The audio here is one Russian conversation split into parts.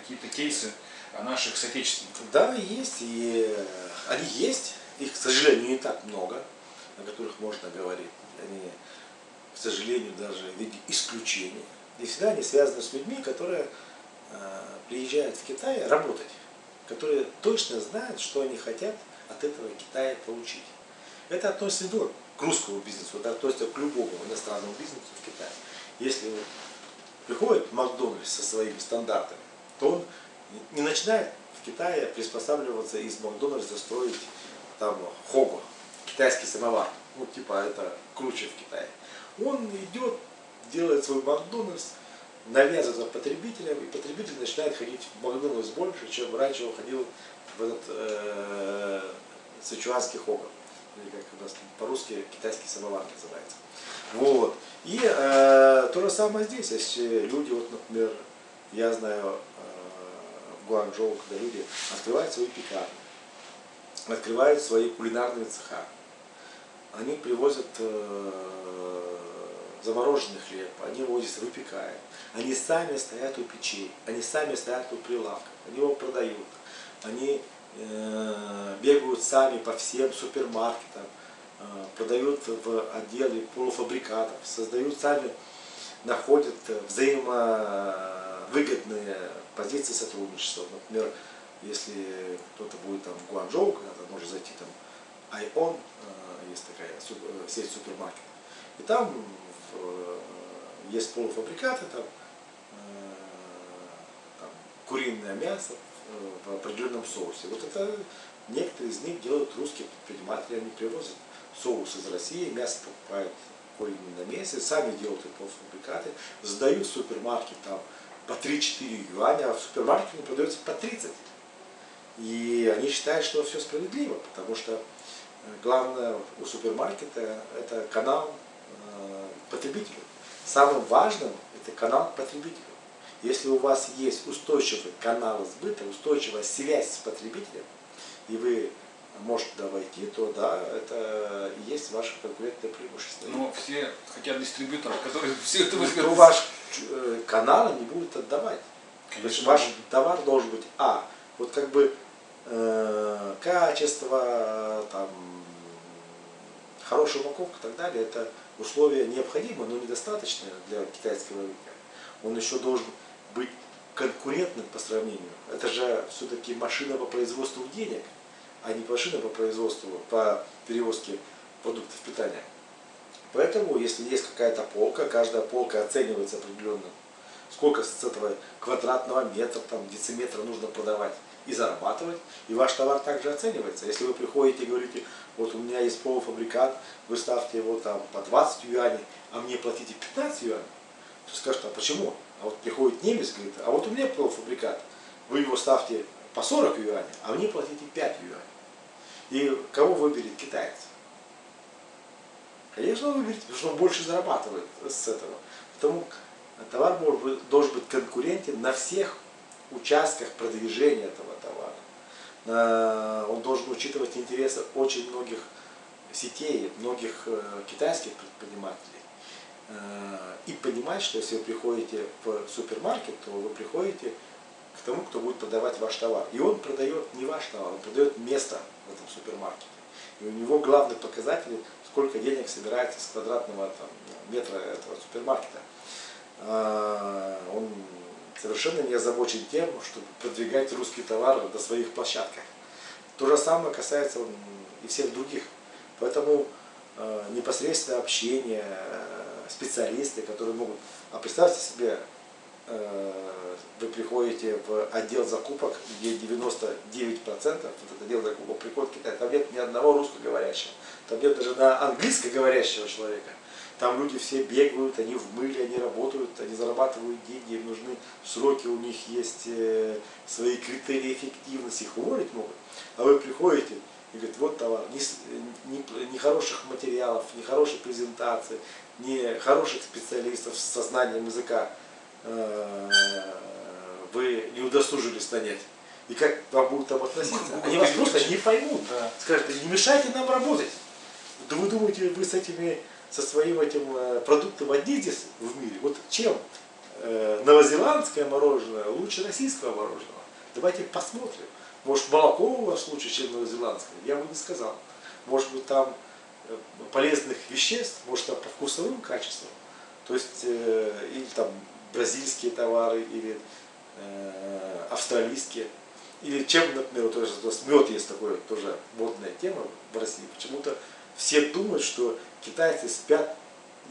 какие-то кейсы наших соотечественников? Да, есть. И они есть. Их, к сожалению, не так много, о которых можно говорить. Они, к сожалению, даже в виде исключения. И всегда они связаны с людьми, которые э, приезжают в Китай работать, которые точно знают, что они хотят от этого Китая получить. Это относится не только к русскому бизнесу, это относится к любому иностранному бизнесу в Китае. Если приходит Макдональдс со своими стандартами, то он не начинает в Китае приспосабливаться из Макдональдса строить там хого, китайский самовар. Ну, типа, это круче в Китае. Он идет, делает свой Макдональдс, навязывает потребителям, и потребитель начинает ходить в Макдональдс больше, чем раньше он ходил в этот э, сычуанский хого. Или как у нас по-русски китайский самовар называется. Вот. И э, то же самое здесь. Если люди, вот, например, я знаю Гуанчжоу, когда люди открывают свои пекарни, открывают свои кулинарные цеха, они привозят э, замороженный хлеб, они его выпекают, они сами стоят у печей, они сами стоят у прилавка, они его продают, они э, бегают сами по всем супермаркетам, э, продают в отделе полуфабрикатов, создают сами, находят взаимовыгодные позиции сотрудничества. Например, если кто-то будет там в Гуанчжоу, когда-то может зайти там Айон, есть такая сеть супермаркетов, и там Э, есть полуфабрикаты, там, э, там куриное мясо в определенном соусе. Вот это некоторые из них делают русские предприниматели, они привозят соус из России, мясо покупают куриное на месте, сами делают полуфабрикаты, сдают в супермаркет там по 3-4 юаня, а в супермаркете не продается по 30. И они считают, что все справедливо, потому что э, главное у супермаркета это канал потребителю. Самым важным это канал потребителю. Если у вас есть устойчивый канал сбыта, устойчивая связь с потребителем, и вы можете туда войти, то да, это и есть ваше конкурентное преимущество. Но все хотят дистрибьюторов, которые все это возьмут. То ваш э, канал не будет отдавать. Конечно. То есть ваш товар должен быть, а, вот как бы э, качество, там, хорошая упаковка и так далее, это условия необходимы, но недостаточные для китайского рынка. Он еще должен быть конкурентным по сравнению. Это же все-таки машина по производству денег, а не машина по производству, по перевозке продуктов питания. Поэтому, если есть какая-то полка, каждая полка оценивается определенно, сколько с этого квадратного метра, там, дециметра нужно продавать и зарабатывать, и ваш товар также оценивается. Если вы приходите и говорите, вот у меня есть полуфабрикат, вы ставьте его там по 20 юаней, а мне платите 15 юаней, то скажут, а почему? А вот приходит немец, говорит, а вот у меня полуфабрикат, вы его ставьте по 40 юаней, а мне платите 5 юаней. И кого выберет китаец? Конечно, он выберет, потому что он больше зарабатывает с этого. Потому товар должен быть конкурентен на всех участках продвижения этого товара. Он должен учитывать интересы очень многих сетей, многих э, китайских предпринимателей. Э, и понимать, что если вы приходите в супермаркет, то вы приходите к тому, кто будет продавать ваш товар. И он продает не ваш товар, он продает место в этом супермаркете. И у него главный показатель, сколько денег собирается с квадратного там, метра этого супермаркета. Э, он совершенно не озабочен тем, чтобы продвигать русский товар до своих площадках. То же самое касается и всех других. Поэтому э, непосредственное общение, э, специалисты, которые могут... А представьте себе, вы приходите в отдел закупок, где 99% вот этот отдел закупок приходит в Китай, там нет ни одного русскоговорящего, там нет даже на английскоговорящего человека. Там люди все бегают, они в мыле, они работают, они зарабатывают деньги, им нужны сроки, у них есть э, свои критерии эффективности, их уволить могут. А вы приходите и говорите, вот товар, ни, ни хороших материалов, ни хорошей презентации, ни хороших специалистов со знанием языка э, вы не удосужились нанять. И как вам будут там относиться? Они вас просто не поймут. Скажут, не мешайте нам работать. Да вы думаете, вы с этими со своим этим э, продуктом одни здесь в мире. Вот чем э, новозеландское мороженое лучше российского мороженого. Давайте посмотрим. Может молоко у вас лучше, чем новозеландское? Я бы не сказал. Может быть там э, полезных веществ, может там по вкусовым качествам. То есть, э, или там бразильские товары, или э, австралийские. Или чем, например, вот, тоже, мед есть такой тоже модная тема в России. Почему-то все думают, что китайцы спят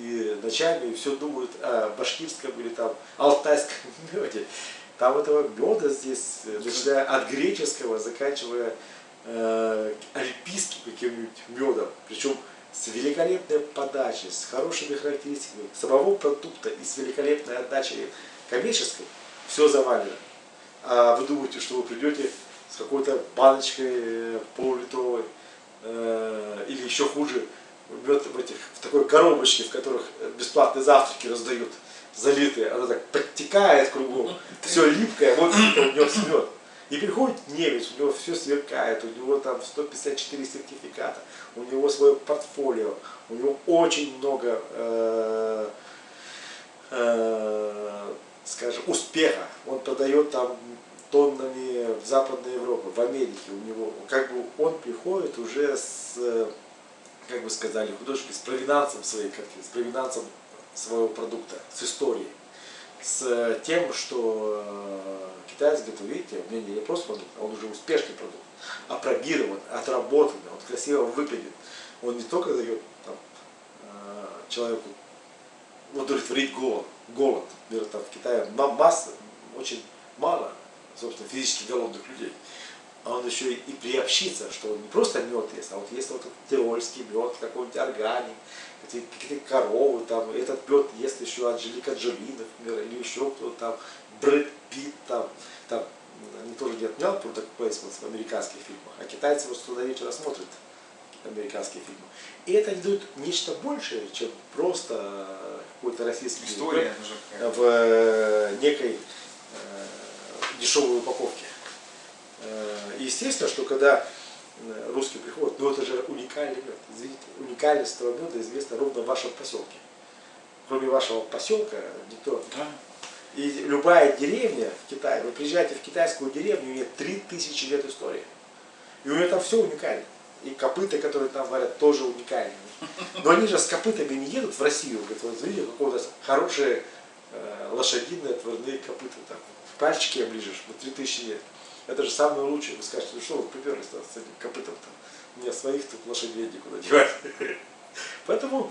и ночами и все думают о башкирском или там алтайском меде. Там этого меда здесь, начиная от греческого, заканчивая э, альпийским каким-нибудь медом. Причем с великолепной подачей, с хорошими характеристиками самого продукта и с великолепной отдачей коммерческой, все завалено. А вы думаете, что вы придете с какой-то баночкой э, полулитровой, э, или еще хуже, мед в, этих, в такой коробочке, в которых бесплатные завтраки раздают, залитые, она так подтекает кругом, все липкое, вот у него мед. И приходит немец, у него все сверкает, у него там 154 сертификата, у него свое портфолио, у него очень много, э, э, скажем, успеха. Он продает там тоннами в Западной Европе, в Америке. У него, как бы он приходит уже с, как бы сказали художники, с провинансом своей картины, с провинансом своего продукта, с историей с тем, что э, китаец говорит, вы видите, у меня не просто продукт, а он уже успешный продукт, опробирован, отработанный, он красиво выглядит. Он не только дает там, э, человеку удовлетворить голод, голод. Например, там в Китае масса, очень мало, собственно, физически голодных людей. А он еще и приобщится, что он не просто мед ест, а вот есть вот тирольский мед, какой-нибудь органик, какие-то коровы, там, этот мед ест еще Анжелика Джоли, например, или еще кто-то там, Брэд Питт, там, там, они тоже не отменял product placement в американских фильмах, а китайцы вот туда вечера смотрят американские фильмы. И это дают нечто большее, чем просто какой-то российский История в э, некой э, дешевой упаковке. Э, естественно, что когда Э, русский приходит, но это же уникальный мед. Извините, уникальность этого меда известна ровно в вашем поселке. Кроме вашего поселка никто. Да. И любая деревня в Китае, вы приезжаете в китайскую деревню, у нее 3000 лет истории. И у нее там все уникально. И копыта, которые там варят, тоже уникальные. Но они же с копытами не едут в Россию. Говорят, вот видите, какое у нас хорошие э, лошадиные отварные копыта. Там, в пальчики оближешь, вот 3000 лет. Это же самое лучшее. Вы скажете, ну что вы приперлись с этим копытом-то? У меня своих тут лошадей никуда девать. Поэтому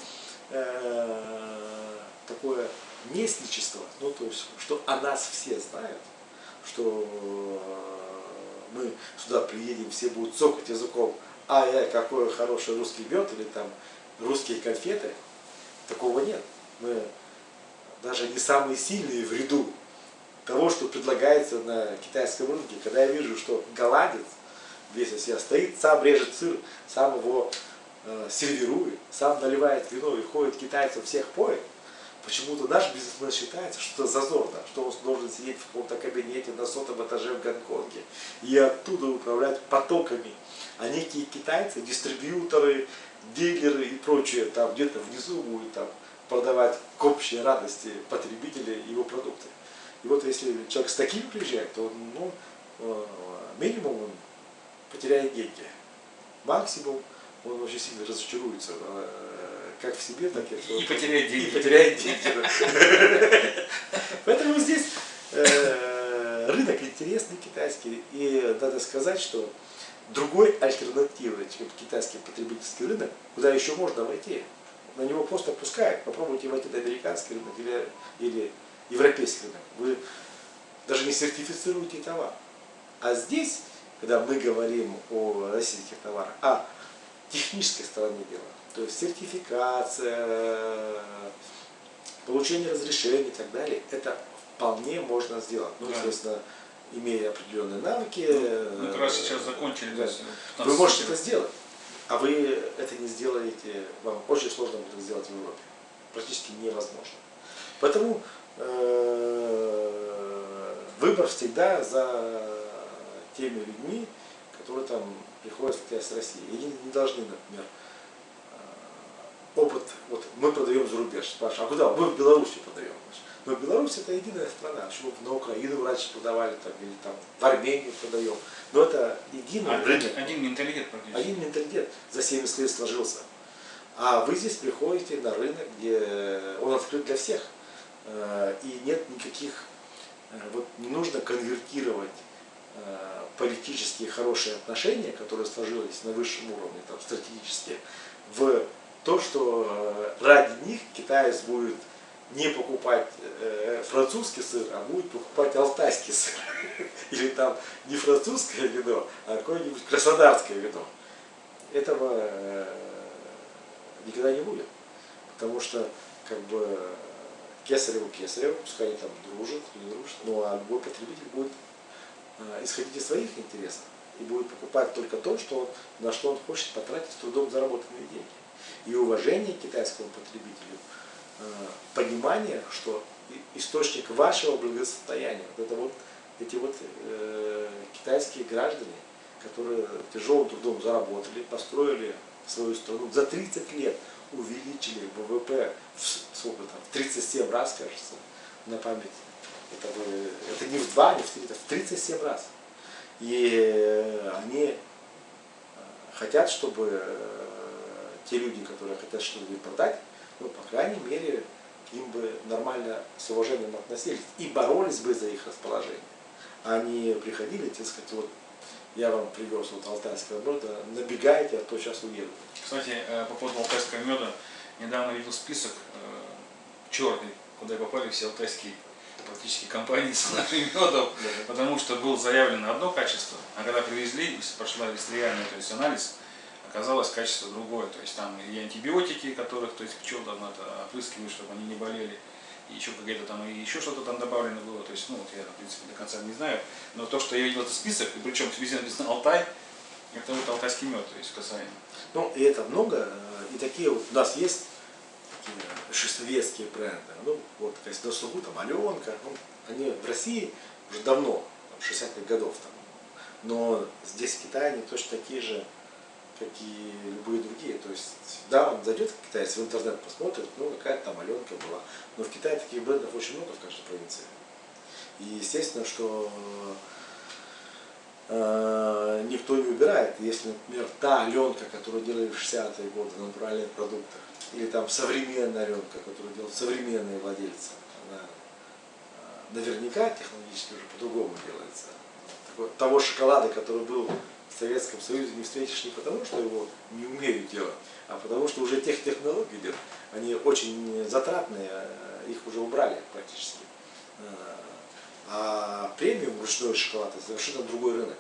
э, такое местничество, ну то есть, что о нас все знают, что мы сюда приедем, все будут цокать языком, а я какой хороший русский мед или там русские конфеты, такого нет. Мы даже не самые сильные в ряду того, что предлагается на китайском рынке, когда я вижу, что голландец весь из себя стоит, сам режет сыр, сам его э, сервирует, сам наливает вино и ходит китайцев всех поет, почему-то наш бизнесмен считается, что это зазорно, что он должен сидеть в каком-то кабинете на сотом этаже в Гонконге и оттуда управлять потоками. А некие китайцы, дистрибьюторы, дилеры и прочее там где-то внизу будут там продавать к общей радости потребителей его продукты. И вот если человек с таким приезжает, то ну, э, минимум он потеряет деньги. Максимум он очень сильно разочаруется, э, как в себе, так и, и потеряет деньги. И потеряет деньги. Поэтому здесь э, рынок интересный китайский. И надо сказать, что другой альтернативы, чем китайский потребительский рынок, куда еще можно войти. На него просто пускают. Попробуйте войти на американский рынок или, или европейский рынок, вы даже не сертифицируете товар. А здесь, когда мы говорим о российских товарах, о технической стороне дела, то есть сертификация, получение разрешений и так далее, это вполне можно сделать. Ну, да. естественно, имея определенные навыки. Ну, как раз сейчас закончили. Да. Вы можете это сделать, а вы это не сделаете, вам очень сложно будет сделать в Европе. Практически невозможно. Поэтому Э, выбор всегда за теми людьми, которые там приходят в с России. И не должны, например, э, опыт, вот мы продаем за рубеж, спрашивают, а куда? Мы в Беларуси продаем. Но Беларусь это единая страна, почему на Украину раньше продавали, там, или там в Армению продаем. Но это единый один, рынок. один менталитет практически. Один менталитет за 70 лет сложился. А вы здесь приходите на рынок, где он открыт для всех. Э, И нет никаких, э, вот не нужно конвертировать э, политические хорошие отношения, которые сложились на высшем уровне, там, стратегические, в то, что ради них китаец будет не покупать э, французский сыр, а будет покупать алтайский сыр. Или там не французское вино, а какое-нибудь краснодарское вино. Этого э, никогда не будет. Потому что как бы кесареву кесареву, пускай они там дружат, не дружат, ну а любой потребитель будет э, исходить из своих интересов и будет покупать только то, что он, на что он хочет потратить с трудом заработанные деньги. И уважение к китайскому потребителю, э, понимание, что источник вашего благосостояния, вот это вот эти вот э, китайские граждане, которые тяжелым трудом заработали, построили свою страну, за 30 лет увеличили ВВП в, сколько там, в 37 раз, кажется, на память. Это, это не в два, не в три, это в 37 раз. И э, они э, хотят, чтобы э, те люди, которые хотят что-то им продать, ну, по крайней мере, к ним бы нормально с уважением относились и боролись бы за их расположение. А не приходили, так сказать, вот я вам привез вот алтайское блюдо, набегайте, а то сейчас уеду. Кстати, э, по поводу алтайского меда, недавно видел список черный, куда попали все алтайские практически компании с нашим медом, потому что было заявлено одно качество, а когда привезли, прошла реальный то есть анализ, оказалось качество другое. То есть там и антибиотики, которых то есть пчел там это опрыскивают, чтобы они не болели, еще какие-то там, и еще что-то там добавлено было. То есть, ну вот я, в принципе, до конца не знаю. Но то, что я видел этот список, и причем везде написано Алтай, это вот алтайский мед, то есть касаемо. Ну, и это много, э, и такие вот у нас есть такие шестовецкие бренды. Ну, вот, то есть на слугу там Аленка, ну, они в России уже давно, там, 60-х годов там. Но здесь в Китае они точно такие же, как и любые другие. То есть, да, он зайдет китаец в интернет, посмотрит, ну, какая-то там Аленка была. Но в Китае таких брендов очень много в каждой провинции. И естественно, что э, никто не убирает. Если, например, та Аленка, которую делали в 60-е годы, натуральные продукты, или там современная Аленка, которую делают современные владельцы, она э, наверняка технологически уже по-другому делается. Того шоколада, который был в Советском Союзе, не встретишь не потому, что его не умеют делать, а потому что уже тех технологий нет. Они очень затратные, э, их уже убрали практически. Э, А премиум ручной шоколад это совершенно другой рынок.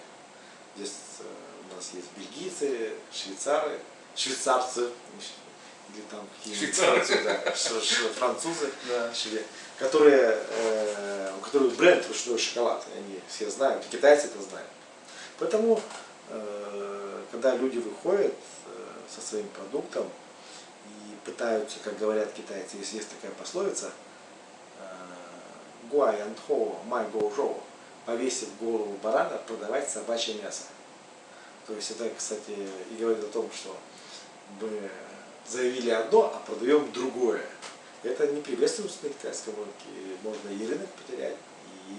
Здесь э, у нас есть бельгийцы, швейцары, швейцарцы, или там какие-нибудь французы, да, Да. которые, э, у которых бренд ручной шоколад, они все знают, китайцы это знают. Поэтому, когда люди выходят э, со своим продуктом и пытаются, как говорят китайцы, если есть такая пословица, э, гуай антхо май гоу жоу, повесив голову барана, продавать собачье мясо. То есть это, кстати, и говорит о том, что мы заявили одно, а продаем другое. Это не приветствуется на китайском рынке. Можно и рынок потерять, и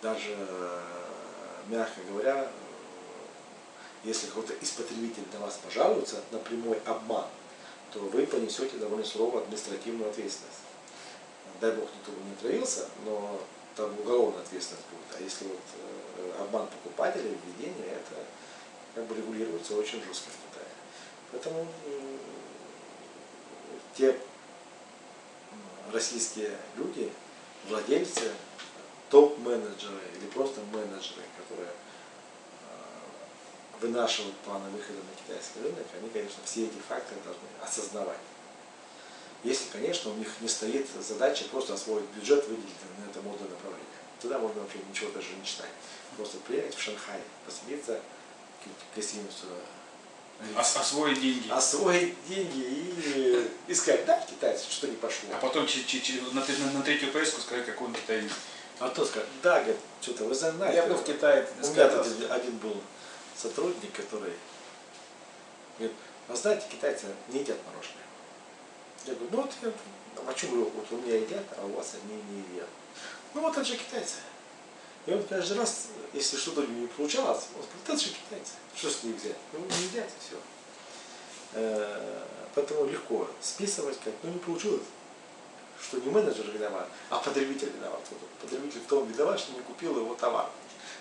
даже, э, мягко говоря, э, если какой-то из потребителей на вас пожалуется на прямой обман, то вы понесете довольно суровую административную ответственность. Дай бог никто бы не отравился, но там уголовная ответственность будет. А если вот э, обман покупателя, введение, это как бы регулируется очень жестко в Китае. Поэтому те российские люди, владельцы, топ-менеджеры или просто менеджеры, которые вынашивают планы выхода на китайский рынок, они, конечно, все эти факторы должны осознавать. Если, конечно, у них не стоит задача просто освоить бюджет, выделить на это модное направление. Тогда можно вообще ничего даже не читать. Просто приехать в Шанхай, поселиться, гостиницу, Ос- освоить деньги. освоить деньги и искать, да, китайцы, что не пошло. А потом на, на- на третью поездку сказать, какой он китаец. А то скажет, да, говорит, что-то вы знаете. Я был в Китае У меня один был сотрудник, который говорит, вы знаете, китайцы не едят мороженое. Я говорю, ну вот я, а говорю, вот у меня едят, а у вас они не едят. Ну вот это же китайцы. И он каждый раз, если что-то не получалось, он говорит, это же китайцы. Что с них взять? Ну не едят и все. Поэтому легко списывать, как, ну не получилось. Что не менеджер виноват, а потребитель виноват. Вот Потребитель в том виноват, что не купил его товар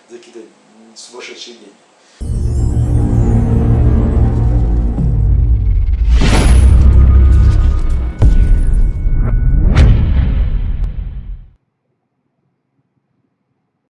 за какие-то сумасшедшие деньги.